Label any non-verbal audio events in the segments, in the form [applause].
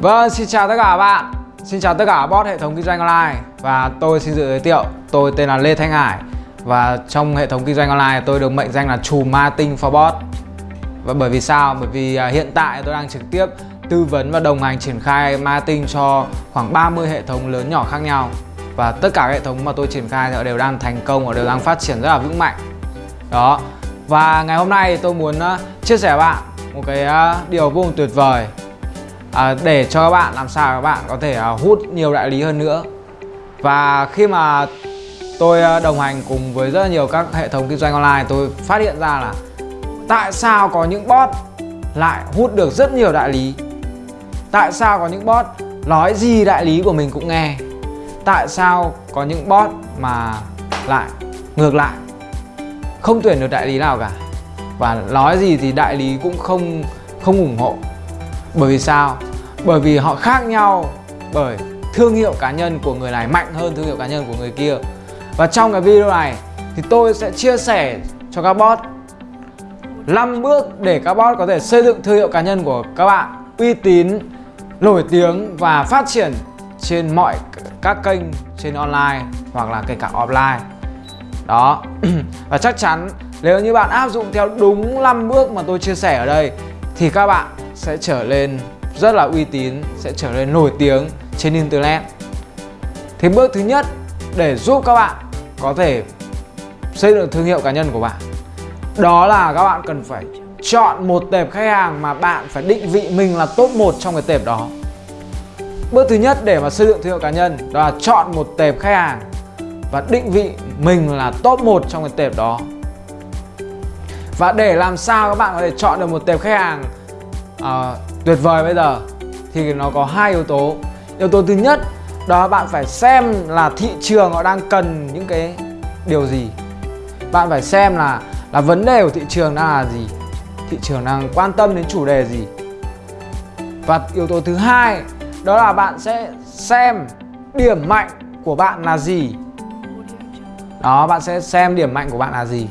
Vâng, xin chào tất cả các bạn. Xin chào tất cả bot hệ thống kinh doanh online. Và tôi xin tự giới thiệu Tôi tên là Lê Thanh Hải. Và trong hệ thống kinh doanh online tôi được mệnh danh là chủ marketing for bot. Và bởi vì sao? Bởi vì à, hiện tại tôi đang trực tiếp tư vấn và đồng hành triển khai marketing cho khoảng 30 hệ thống lớn nhỏ khác nhau. Và tất cả hệ thống mà tôi triển khai thì đều đang thành công và đều đang phát triển rất là vững mạnh. Đó. Và ngày hôm nay tôi muốn à, chia sẻ với bạn một cái à, điều vô cùng tuyệt vời à, để cho các bạn làm sao các bạn có thể à, hút nhiều đại lý hơn nữa. Và khi mà tôi à, đồng hành cùng với rất là nhiều các hệ thống kinh doanh online tôi phát hiện ra là tại sao có những bot lại hút được rất nhiều đại lý? Tại sao có những bot nói gì đại lý của mình cũng nghe? Tại sao có những bot mà lại ngược lại? Không tuyển được đại lý nào cả. Và nói gì thì đại lý cũng không không ủng hộ bởi vì sao? Bởi vì họ khác nhau bởi thương hiệu cá nhân của người này mạnh hơn thương hiệu cá nhân của người kia. Và trong cái video này thì tôi sẽ chia sẻ cho các bot 5 bước để các bot có thể xây dựng thương hiệu cá nhân của các bạn uy tín, nổi tiếng và phát triển trên mọi các kênh trên online hoặc là kể cả offline. Đó. [clears throat] Và chắc chắn nếu như bạn áp dụng theo đúng 5 bước mà tôi chia sẻ ở đây thì các bạn sẽ trở lên rất là uy tín, sẽ trở nên nổi tiếng trên Internet. Thì bước thứ nhất để giúp các bạn có thể xây dựng thương hiệu cá nhân của bạn đó là các bạn cần phải chọn một tệp khách hàng mà bạn phải định vị mình là top 1 trong cái tệp đó. Bước thứ nhất để mà xây dựng thương hiệu cá nhân đó là chọn một tệp khách hàng và định vị mình là top 1 trong cái tệp đó. Và để làm sao các bạn có thể chọn được một tệp khách hàng à, tuyệt vời bây giờ. Thì nó có hai yếu tố. Yếu tố thứ nhất đó bạn phải xem là thị trường họ đang cần những cái điều gì. Bạn phải xem là là vấn đề của thị trường đang là gì. Thị trường đang quan tâm đến chủ đề gì. Và yếu tố thứ hai đó là bạn sẽ xem điểm mạnh của bạn là gì. Đó bạn sẽ xem điểm mạnh của bạn là gì.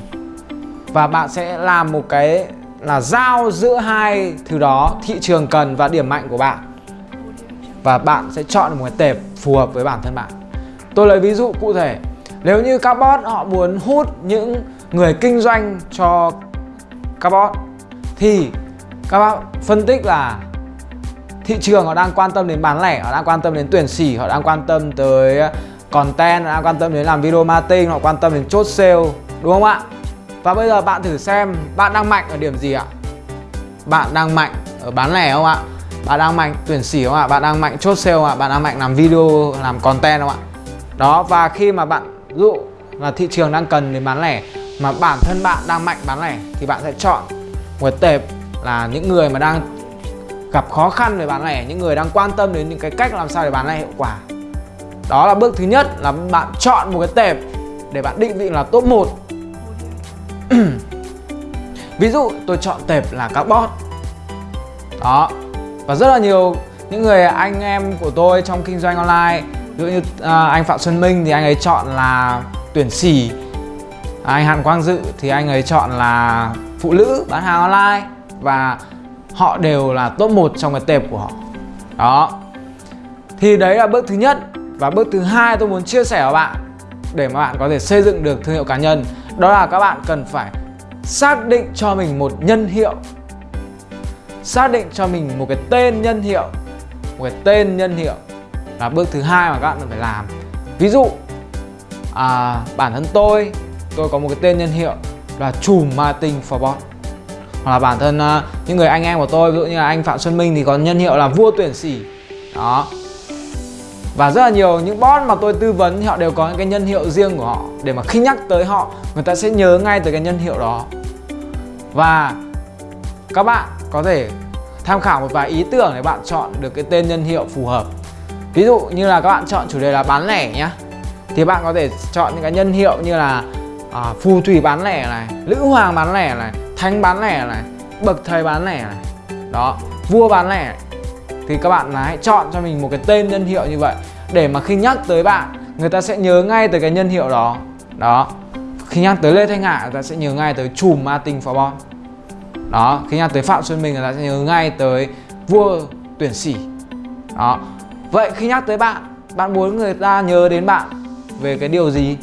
Và bạn sẽ làm một cái là giao giữa hai thứ đó, thị trường cần và điểm mạnh của bạn. Và bạn sẽ chọn một cái tệp phù hợp với bản thân bạn. Tôi lấy ví dụ cụ thể. Nếu như các bot họ muốn hút những người kinh doanh cho các bot thì các bạn phân tích là thị trường họ đang quan tâm đến bán lẻ, họ đang quan tâm đến tuyển sỉ, họ đang quan tâm tới content, họ đang quan tâm đến làm video marketing, họ quan tâm đến chốt sale, đúng không ạ? Và bây giờ bạn thử xem bạn đang mạnh ở điểm gì ạ? Bạn đang mạnh ở bán lẻ không ạ? Bạn đang mạnh tuyển sỉ không ạ? Bạn đang mạnh chốt sale không ạ? Bạn đang mạnh làm video, làm content không ạ? Đó và khi mà bạn dụ là thị trường đang cần đến bán lẻ mà bản thân bạn đang mạnh bán lẻ thì bạn sẽ chọn một tệp là những người mà đang gặp khó khăn về bán lẻ, những người đang quan tâm đến những cái cách làm sao để bán lẻ hiệu quả. Đó là bước thứ nhất là bạn chọn một cái tệp để bạn định vị là top 1 Ví dụ tôi chọn tệp là carbon Đó. Và rất là nhiều những người anh em của tôi trong kinh doanh online Ví dụ như à, anh Phạm Xuân Minh thì anh ấy chọn là tuyển sỉ. À, Anh Hàn Quang Dự thì anh ấy chọn là phụ nữ bán hàng online Và họ đều là top 1 trong cái tệp của họ. Đó. Thì đấy là bước thứ nhất. Và bước thứ hai tôi muốn chia sẻ với bạn Để mà bạn có thể xây dựng được thương hiệu cá nhân đó là các bạn cần phải xác định cho mình một nhân hiệu. Xác định cho mình một cái tên nhân hiệu. Một cái tên nhân hiệu là bước thứ hai mà các bạn cần phải làm. Ví dụ à, bản thân tôi tôi có một cái tên nhân hiệu là chùm Martin for bot hoặc là bản thân uh, những người anh em của tôi ví dụ như là anh Phạm Xuân Minh thì có nhân hiệu là vua tuyển sỉ. Đó và rất là nhiều những bot mà tôi tư vấn thì họ đều có những cái nhân hiệu riêng của họ. Để mà khi nhắc tới họ người ta sẽ nhớ ngay tới cái nhân hiệu đó. Và các bạn có thể tham khảo một vài ý tưởng để bạn chọn được cái tên nhân hiệu phù hợp. Ví dụ như là các bạn chọn chủ đề là bán lẻ nhé thì bạn có thể chọn những cái nhân hiệu như là à, phù thủy bán lẻ này lữ hoàng bán lẻ này thánh bán lẻ này bậc thầy bán lẻ này. Đó vua bán lẻ thì các bạn hãy chọn cho mình một cái tên nhân hiệu như vậy. Để mà khi nhắc tới bạn, người ta sẽ nhớ ngay tới cái nhân hiệu đó. Đó. Khi nhắc tới Lê Thanh Hải người ta sẽ nhớ ngay tới chùm Martin for Bon. Đó. Khi nhắc tới Phạm Xuân Minh, người ta sẽ nhớ ngay tới vua tuyển sỉ. Đó. Vậy khi nhắc tới bạn bạn muốn người ta nhớ đến bạn về cái điều gì?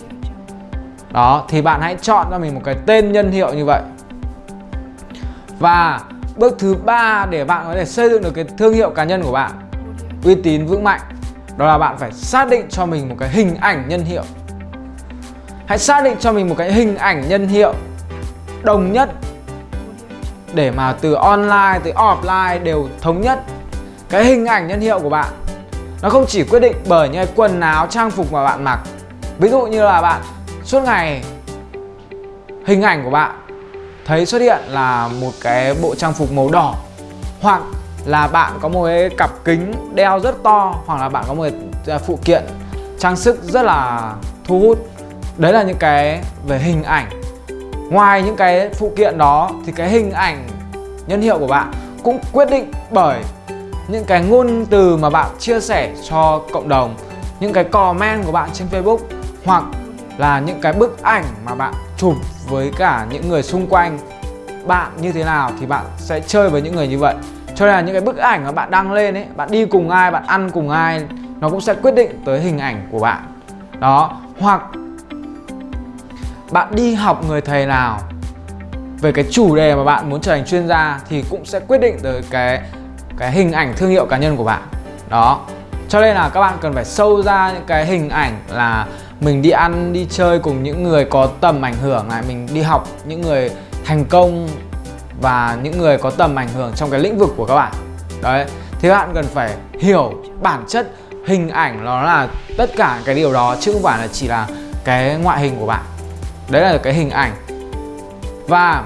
Đó. Thì bạn hãy chọn cho mình một cái tên nhân hiệu như vậy. Và bước thứ ba để bạn có thể xây dựng được cái thương hiệu cá nhân của bạn, uy tín, vững mạnh, đó là bạn phải xác định cho mình một cái hình ảnh nhân hiệu. Hãy xác định cho mình một cái hình ảnh nhân hiệu đồng nhất để mà từ online tới offline đều thống nhất cái hình ảnh nhân hiệu của bạn. Nó không chỉ quyết định bởi những cái quần áo, trang phục mà bạn mặc. Ví dụ như là bạn suốt ngày hình ảnh của bạn thấy xuất hiện là một cái bộ trang phục màu đỏ, hoặc là bạn có một cái cặp kính đeo rất to, hoặc là bạn có một cái à, phụ kiện trang sức rất là thu hút. Đấy là những cái về hình ảnh. Ngoài những cái phụ kiện đó thì cái hình ảnh nhân hiệu của bạn cũng quyết định bởi những cái ngôn từ mà bạn chia sẻ cho cộng đồng, những cái comment của bạn trên Facebook, hoặc là những cái bức ảnh mà bạn chụp với cả những người xung quanh. Bạn như thế nào thì bạn sẽ chơi với những người như vậy. Cho nên là những cái bức ảnh mà bạn đăng lên ấy, bạn đi cùng ai, bạn ăn cùng ai, nó cũng sẽ quyết định tới hình ảnh của bạn. Đó, hoặc bạn đi học người thầy nào về cái chủ đề mà bạn muốn trở thành chuyên gia thì cũng sẽ quyết định tới cái cái hình ảnh thương hiệu cá nhân của bạn. Đó, cho nên là các bạn cần phải sâu ra những cái hình ảnh là mình đi ăn, đi chơi cùng những người có tầm ảnh hưởng này, mình đi học, những người thành công và những người có tầm ảnh hưởng trong cái lĩnh vực của các bạn. Đấy thì các bạn cần phải hiểu bản chất hình ảnh nó là tất cả cái điều đó, chứ không phải là chỉ là cái ngoại hình của bạn. Đấy là cái hình ảnh. Và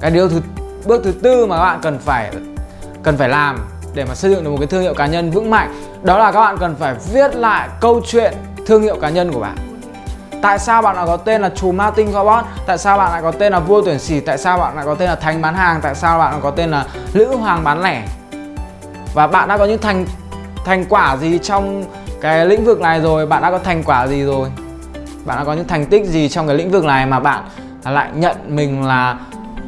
cái điều thứ, bước thứ tư mà các bạn cần phải cần phải làm để mà xây dựng được một cái thương hiệu cá nhân vững mạnh, đó là các bạn cần phải viết lại câu chuyện thương hiệu cá nhân của bạn Tại sao bạn lại có tên là Chùm Martin Robot? Tại sao bạn lại có tên là Vua Tuyển Sỉ? Tại sao bạn lại có tên là Thành Bán Hàng? Tại sao bạn lại có tên là Lữ Hoàng Bán Lẻ? Và bạn đã có những thành thành quả gì trong cái lĩnh vực này rồi? Bạn đã có thành quả gì rồi? Bạn đã có những thành tích gì trong cái lĩnh vực này mà bạn lại nhận mình là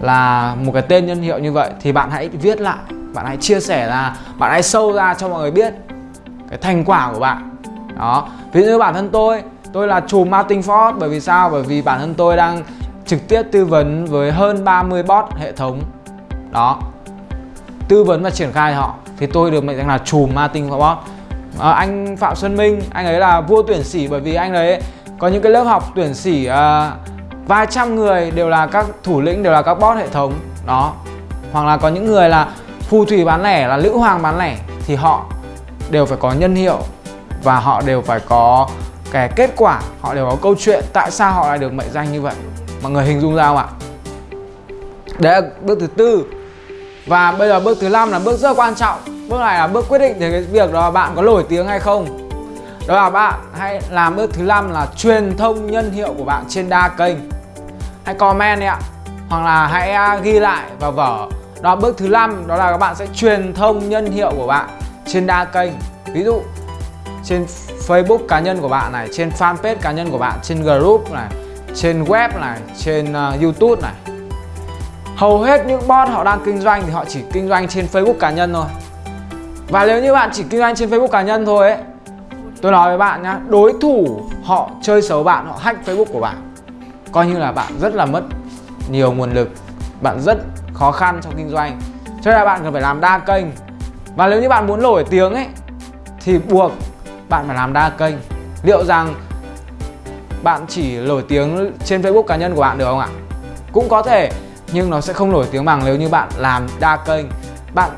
là một cái tên nhân hiệu như vậy thì bạn hãy viết lại, bạn hãy chia sẻ ra, bạn hãy sâu ra cho mọi người biết cái thành quả của bạn đó. Ví dụ như bản thân tôi tôi là chùm Martin Ford bởi vì sao? Bởi vì bản thân tôi đang trực tiếp tư vấn với hơn 30 bot hệ thống. Đó. Tư vấn và triển khai họ. Thì tôi được mệnh danh là chùm Martin Ford. à, anh Phạm Xuân Minh anh ấy là vua tuyển sĩ bởi vì anh ấy có những cái lớp học tuyển sĩ à, ờ, vài trăm người đều là các thủ lĩnh đều là các bot hệ thống. Đó. Hoặc là có những người là phù thủy bán lẻ là lữ hoàng bán lẻ thì họ đều phải có nhân hiệu và họ đều phải có cái kết quả, họ đều có câu chuyện tại sao họ lại được mệnh danh như vậy. Mọi người hình dung ra không ạ? Đấy là bước thứ tư. Và bây giờ bước thứ năm là bước rất quan trọng. Bước này là bước quyết định về cái việc đó bạn có nổi tiếng hay không. Đó là bạn hãy làm bước thứ năm là truyền thông nhân hiệu của bạn trên đa kênh. Hãy comment đi ạ. Hoặc là hãy à, ghi lại vào vở. Đó, bước thứ năm, đó là các bạn sẽ truyền thông nhân hiệu của bạn trên đa kênh. Ví dụ trên Facebook cá nhân của bạn này, trên fanpage cá nhân của bạn, trên group này, trên web này, trên uh, YouTube này. Hầu hết những bot họ đang kinh doanh thì họ chỉ kinh doanh trên Facebook cá nhân thôi. Và nếu như bạn chỉ kinh doanh trên Facebook cá nhân thôi ấy, tôi nói với bạn nhá, đối thủ họ chơi xấu bạn, họ hack Facebook của bạn. Coi như là bạn rất là mất nhiều nguồn lực, bạn rất khó khăn trong kinh doanh. Cho nên là bạn cần phải làm đa kênh. Và nếu như bạn muốn nổi tiếng ấy thì buộc bạn phải làm đa kênh. Liệu rằng bạn chỉ nổi tiếng trên Facebook cá nhân của bạn được không ạ? Cũng có thể, nhưng nó sẽ không nổi tiếng bằng nếu như bạn làm đa kênh. Bạn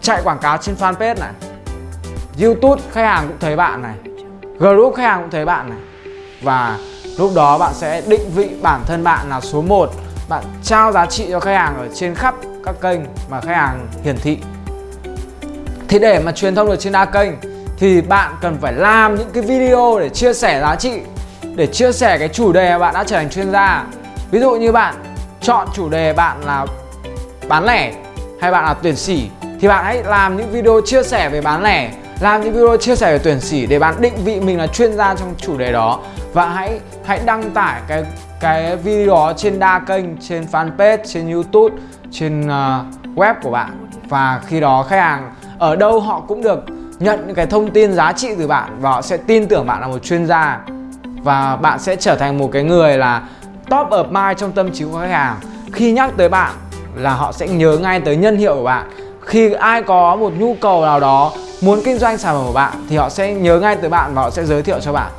chạy quảng cáo trên fanpage này, YouTube khách hàng cũng thấy bạn này, group khách hàng cũng thấy bạn này. Và lúc đó bạn sẽ định vị bản thân bạn là số 1 bạn trao giá trị cho khách hàng ở trên khắp các kênh mà khách hàng hiển thị. Thì để mà truyền thông được trên đa kênh thì bạn cần phải làm những cái video để chia sẻ giá trị để chia sẻ cái chủ đề mà bạn đã trở thành chuyên gia. Ví dụ như bạn chọn chủ đề bạn là bán lẻ hay bạn là tuyển sĩ thì bạn hãy làm những video chia sẻ về bán lẻ làm những video chia sẻ về tuyển sĩ để bạn định vị mình là chuyên gia trong chủ đề đó. Và hãy hãy đăng tải cái cái video đó trên đa kênh trên fanpage trên youtube trên uh, web của bạn. Và khi đó khách hàng ở đâu họ cũng được nhận những cái thông tin giá trị từ bạn và họ sẽ tin tưởng bạn là một chuyên gia và bạn sẽ trở thành một cái người là top of mind trong tâm trí của khách hàng. Khi nhắc tới bạn là họ sẽ nhớ ngay tới nhân hiệu của bạn. Khi ai có một nhu cầu nào đó, muốn kinh doanh sản phẩm của bạn thì họ sẽ nhớ ngay tới bạn và họ sẽ giới thiệu cho bạn.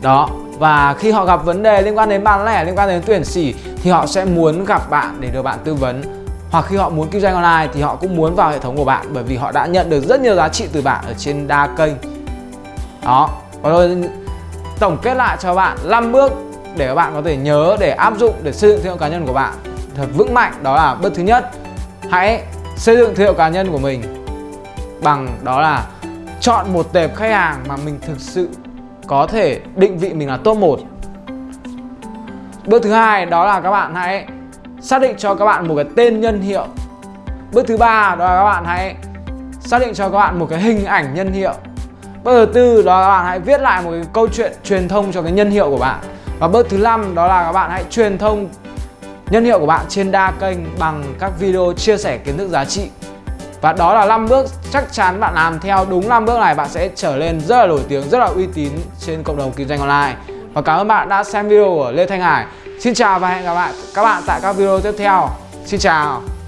Đó, và khi họ gặp vấn đề liên quan đến bán lẻ, liên quan đến tuyển sỉ thì họ sẽ muốn gặp bạn để được bạn tư vấn hoặc khi họ muốn kinh doanh online thì họ cũng muốn vào hệ thống của bạn bởi vì họ đã nhận được rất nhiều giá trị từ bạn ở trên đa kênh. Đó. Và rồi tổng kết lại cho bạn 5 bước để các bạn có thể nhớ để áp dụng để xây dựng thương hiệu cá nhân của bạn thật vững mạnh. Đó là bước thứ nhất. Hãy xây dựng thương hiệu cá nhân của mình bằng đó là chọn một tệp khách hàng mà mình thực sự có thể định vị mình là top 1 Bước thứ hai đó là các bạn hãy xác định cho các bạn một cái tên nhân hiệu. Bước thứ ba đó là các bạn hãy xác định cho các bạn một cái hình ảnh nhân hiệu. Bước thứ tư đó là các bạn hãy viết lại một cái câu chuyện truyền thông cho cái nhân hiệu của bạn. Và bước thứ năm đó là các bạn hãy truyền thông nhân hiệu của bạn trên đa kênh bằng các video chia sẻ kiến thức giá trị. Và đó là 5 bước chắc chắn bạn làm theo. Đúng 5 bước này bạn sẽ trở lên rất là nổi tiếng, rất là uy tín trên cộng đồng kinh doanh online. Và cảm ơn bạn đã xem video của Lê Thanh Hải. Xin chào và hẹn gặp lại các bạn tại các video tiếp theo. Xin chào.